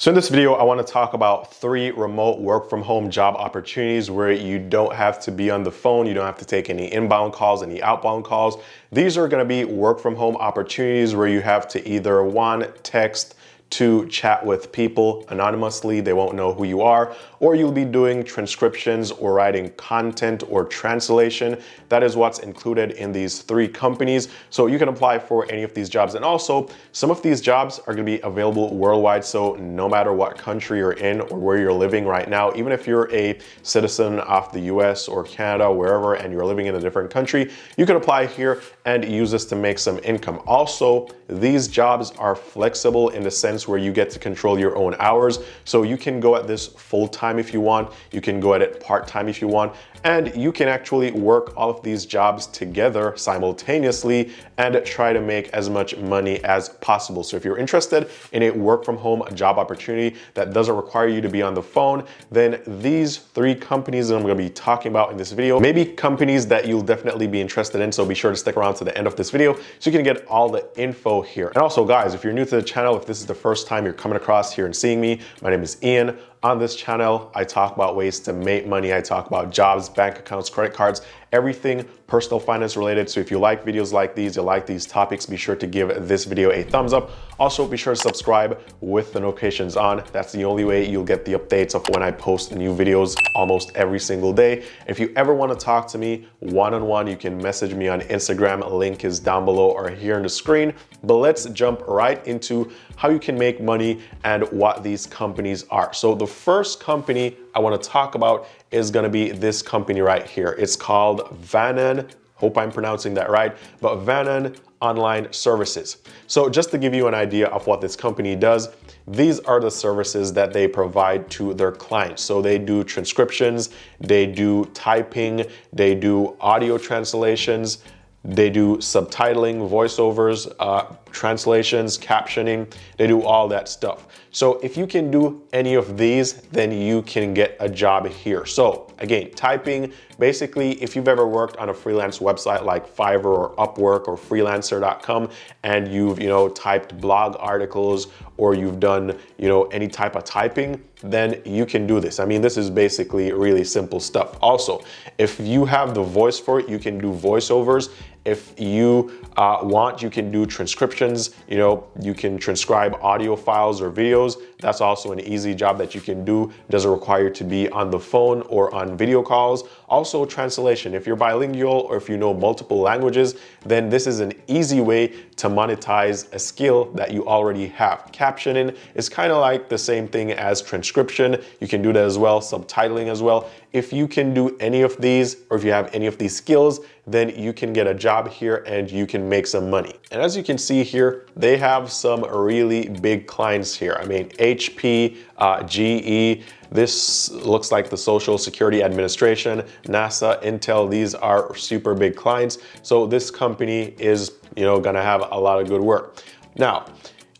So in this video, I wanna talk about three remote work from home job opportunities where you don't have to be on the phone, you don't have to take any inbound calls, any outbound calls. These are gonna be work from home opportunities where you have to either one, text, to chat with people anonymously. They won't know who you are, or you'll be doing transcriptions or writing content or translation. That is what's included in these three companies. So you can apply for any of these jobs. And also some of these jobs are gonna be available worldwide. So no matter what country you're in or where you're living right now, even if you're a citizen of the US or Canada, wherever, and you're living in a different country, you can apply here and use this to make some income. Also, these jobs are flexible in the sense where you get to control your own hours. So you can go at this full time if you want, you can go at it part time if you want, and you can actually work all of these jobs together simultaneously and try to make as much money as possible. So if you're interested in a work from home job opportunity that doesn't require you to be on the phone, then these three companies that I'm gonna be talking about in this video, maybe companies that you'll definitely be interested in. So be sure to stick around to the end of this video so you can get all the info here. And also guys, if you're new to the channel, if this is the first time you're coming across here and seeing me, my name is Ian. On this channel, I talk about ways to make money. I talk about jobs, bank accounts, credit cards, everything personal finance related. So if you like videos like these, you like these topics, be sure to give this video a thumbs up. Also, be sure to subscribe with the notifications on. That's the only way you'll get the updates of when I post new videos almost every single day. If you ever want to talk to me one-on-one, -on -one, you can message me on Instagram. Link is down below or here on the screen. But let's jump right into how you can make money and what these companies are. So the first company I want to talk about is going to be this company right here. It's called Vanan Hope I'm pronouncing that right, but Vanan Online Services. So just to give you an idea of what this company does, these are the services that they provide to their clients. So they do transcriptions, they do typing, they do audio translations, they do subtitling, voiceovers, uh, translations, captioning, they do all that stuff. So if you can do any of these, then you can get a job here. So again, typing, basically, if you've ever worked on a freelance website like Fiverr or Upwork or freelancer.com and you've, you know, typed blog articles or you've done, you know, any type of typing, then you can do this. I mean, this is basically really simple stuff. Also, if you have the voice for it, you can do voiceovers if you uh, want, you can do transcriptions. You know, you can transcribe audio files or videos. That's also an easy job that you can do. Doesn't require you to be on the phone or on video calls. Also translation. If you're bilingual or if you know multiple languages, then this is an easy way to monetize a skill that you already have. Captioning is kind of like the same thing as transcription. You can do that as well, subtitling as well. If you can do any of these or if you have any of these skills, then you can get a job here and you can make some money. And as you can see here, they have some really big clients here. I mean, HP, uh, GE, this looks like the Social Security Administration, NASA, Intel, these are super big clients. So this company is, you know, gonna have a lot of good work. Now,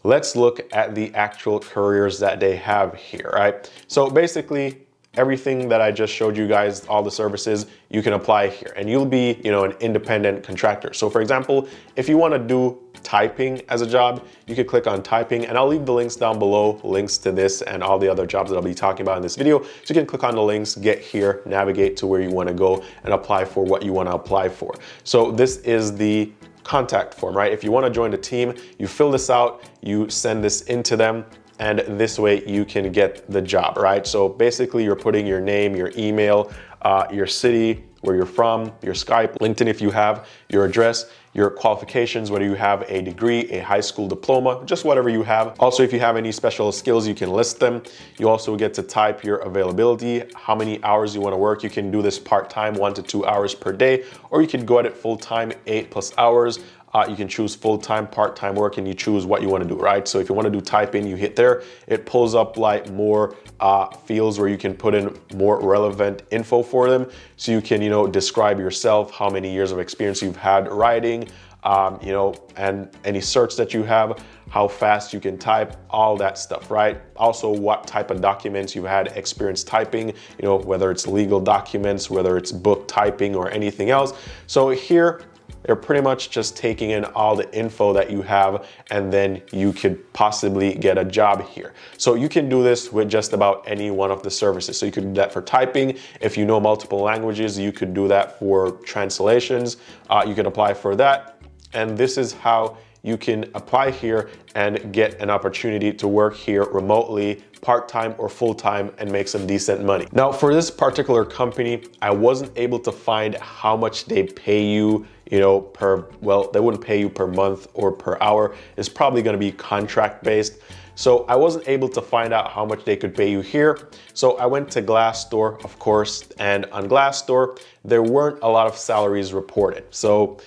let's look at the actual careers that they have here, right? So basically, everything that I just showed you guys, all the services, you can apply here and you'll be, you know, an independent contractor. So for example, if you want to do typing as a job, you could click on typing and I'll leave the links down below, links to this and all the other jobs that I'll be talking about in this video. So you can click on the links, get here, navigate to where you want to go and apply for what you want to apply for. So this is the contact form, right? If you want to join the team, you fill this out, you send this into them, and this way you can get the job, right? So basically you're putting your name, your email, uh, your city, where you're from, your Skype, LinkedIn if you have, your address, your qualifications, whether you have a degree, a high school diploma, just whatever you have. Also, if you have any special skills, you can list them. You also get to type your availability, how many hours you wanna work. You can do this part-time, one to two hours per day, or you can go at it full-time, eight plus hours. Uh, you can choose full-time, part-time work, and you choose what you want to do, right? So if you want to do typing, you hit there. It pulls up like more uh, fields where you can put in more relevant info for them. So you can, you know, describe yourself, how many years of experience you've had writing, um, you know, and any search that you have, how fast you can type, all that stuff, right? Also, what type of documents you've had experience typing, you know, whether it's legal documents, whether it's book typing or anything else. So here they're pretty much just taking in all the info that you have and then you could possibly get a job here. So you can do this with just about any one of the services. So you could do that for typing. If you know multiple languages, you could do that for translations. Uh, you can apply for that. And this is how you can apply here and get an opportunity to work here remotely part-time or full-time and make some decent money. Now for this particular company, I wasn't able to find how much they pay you you know, per, well, they wouldn't pay you per month or per hour. It's probably gonna be contract based. So I wasn't able to find out how much they could pay you here. So I went to Glassdoor, of course, and on Glassdoor, there weren't a lot of salaries reported. So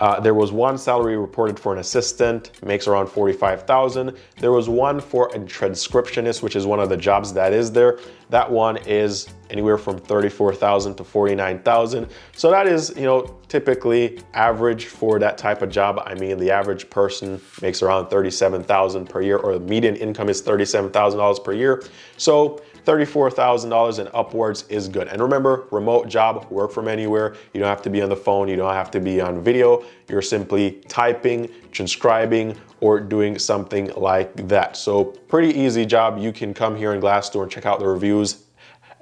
uh, there was one salary reported for an assistant, makes around 45,000. There was one for a transcriptionist, which is one of the jobs that is there. That one is anywhere from 34,000 to 49,000. So that is, you know, typically average for that type of job. I mean, the average person makes around 37,000 per year or the median income is $37,000 per year. So $34,000 and upwards is good. And remember, remote job, work from anywhere. You don't have to be on the phone. You don't have to be on video. You're simply typing, transcribing, or doing something like that. So pretty easy job. You can come here in Glassdoor and check out the reviews.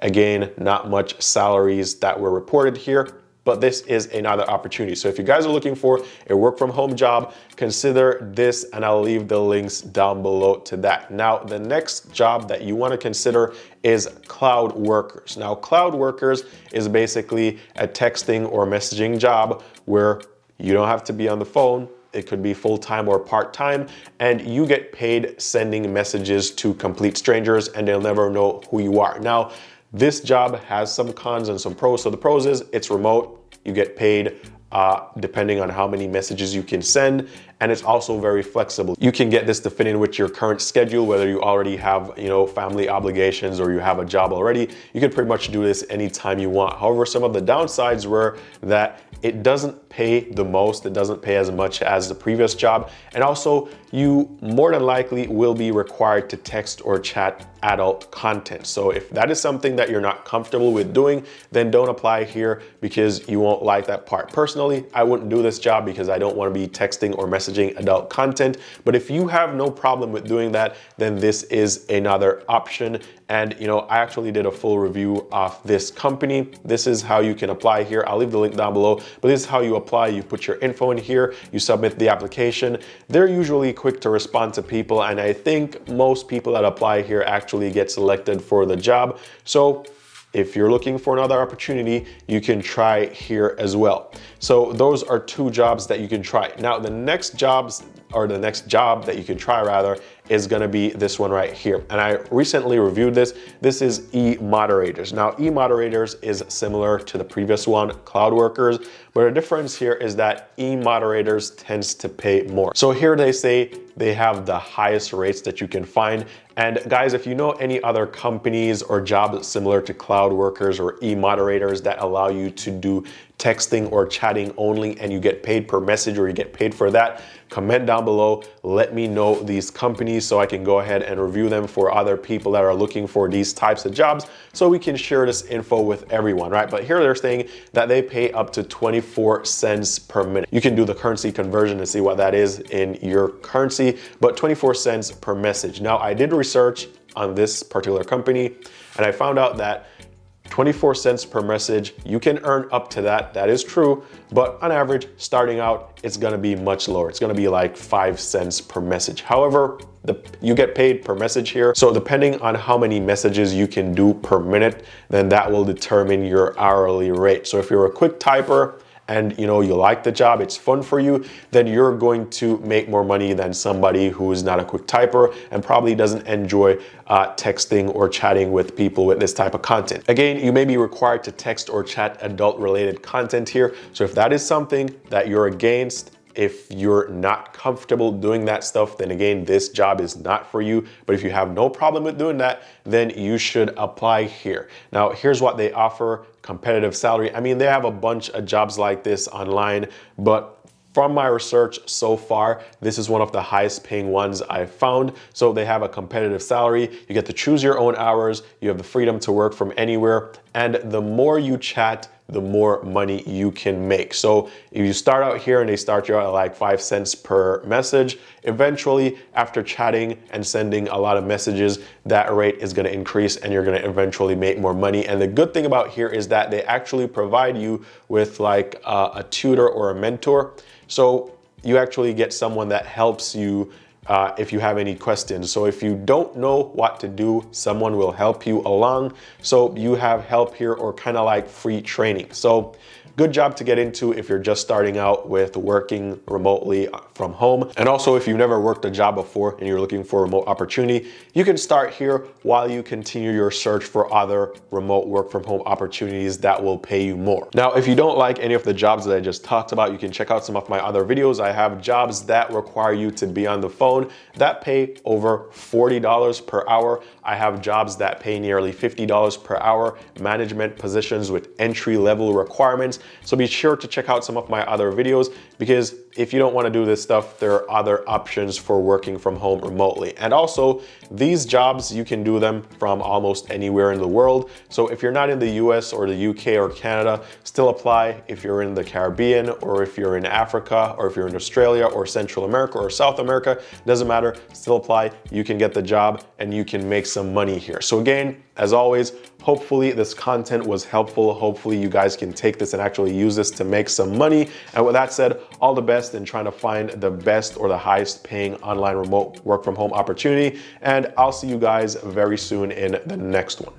Again, not much salaries that were reported here but this is another opportunity. So if you guys are looking for a work from home job, consider this and I'll leave the links down below to that. Now, the next job that you wanna consider is cloud workers. Now, cloud workers is basically a texting or messaging job where you don't have to be on the phone, it could be full-time or part-time, and you get paid sending messages to complete strangers and they'll never know who you are. Now, this job has some cons and some pros. So the pros is it's remote, you get paid uh, depending on how many messages you can send. And it's also very flexible. You can get this to fit in with your current schedule, whether you already have, you know, family obligations or you have a job already, you can pretty much do this anytime you want. However, some of the downsides were that it doesn't pay the most, it doesn't pay as much as the previous job. And also you more than likely will be required to text or chat adult content. So if that is something that you're not comfortable with doing, then don't apply here because you won't like that part. Personally, I wouldn't do this job because I don't wanna be texting or messaging adult content. But if you have no problem with doing that, then this is another option. And you know, I actually did a full review of this company. This is how you can apply here. I'll leave the link down below, but this is how you apply. You put your info in here, you submit the application. They're usually quick to respond to people. And I think most people that apply here actually get selected for the job. So if you're looking for another opportunity, you can try here as well. So those are two jobs that you can try. Now the next jobs or the next job that you can try rather is gonna be this one right here. And I recently reviewed this. This is e-moderators. Now e-moderators is similar to the previous one, cloud workers, but the difference here is that e-moderators tends to pay more. So here they say they have the highest rates that you can find. And guys, if you know any other companies or jobs similar to cloud workers or e-moderators that allow you to do texting or chatting only and you get paid per message or you get paid for that, comment down below. Let me know these companies so I can go ahead and review them for other people that are looking for these types of jobs so we can share this info with everyone, right? But here they're saying that they pay up to 24 cents per minute. You can do the currency conversion and see what that is in your currency, but 24 cents per message. Now I did research on this particular company and I found out that 24 cents per message. You can earn up to that, that is true, but on average, starting out, it's gonna be much lower. It's gonna be like five cents per message. However, the, you get paid per message here. So depending on how many messages you can do per minute, then that will determine your hourly rate. So if you're a quick typer, and you know you like the job, it's fun for you, then you're going to make more money than somebody who is not a quick typer and probably doesn't enjoy uh, texting or chatting with people with this type of content. Again, you may be required to text or chat adult related content here. So if that is something that you're against, if you're not comfortable doing that stuff, then again, this job is not for you. But if you have no problem with doing that, then you should apply here. Now, here's what they offer competitive salary. I mean, they have a bunch of jobs like this online, but from my research so far, this is one of the highest paying ones I've found. So they have a competitive salary. You get to choose your own hours. You have the freedom to work from anywhere. And the more you chat, the more money you can make. So if you start out here and they start you out at like five cents per message, eventually after chatting and sending a lot of messages, that rate is gonna increase and you're gonna eventually make more money. And the good thing about here is that they actually provide you with like a, a tutor or a mentor. So you actually get someone that helps you uh, if you have any questions. So if you don't know what to do, someone will help you along. So you have help here or kind of like free training. So good job to get into if you're just starting out with working remotely from home. And also if you've never worked a job before and you're looking for a remote opportunity, you can start here while you continue your search for other remote work from home opportunities that will pay you more. Now, if you don't like any of the jobs that I just talked about, you can check out some of my other videos. I have jobs that require you to be on the phone that pay over $40 per hour. I have jobs that pay nearly $50 per hour, management positions with entry level requirements. So be sure to check out some of my other videos because if you don't wanna do this stuff, there are other options for working from home remotely. And also these jobs, you can do them from almost anywhere in the world. So if you're not in the US or the UK or Canada, still apply if you're in the Caribbean or if you're in Africa or if you're in Australia or Central America or South America, doesn't matter, still apply. You can get the job and you can make some money here. So again, as always, hopefully this content was helpful. Hopefully you guys can take this and actually use this to make some money. And with that said, all the best in trying to find the best or the highest paying online remote work from home opportunity. And I'll see you guys very soon in the next one.